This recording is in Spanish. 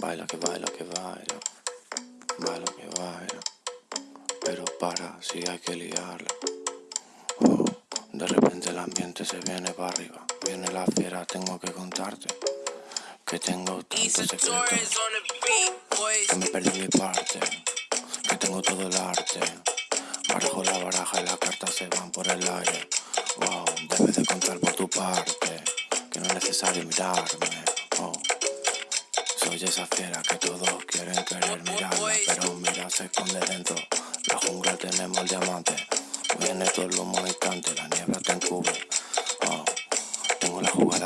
Baila que baila que baila, baila que baila, pero para si hay que liarla. Oh, de repente el ambiente se viene para arriba, viene la fiera, tengo que contarte que tengo tantos secretos, que me perdí mi parte, que tengo todo el arte. Barajo la baraja y las cartas se van por el aire. Wow, debes de contar por tu parte, que no es necesario mirarme. Oh. Esa fiera que todos quieren querer mirarme, pero mira, se esconde dentro. La jungla tenemos el diamante, viene todo el humo instante, la niebla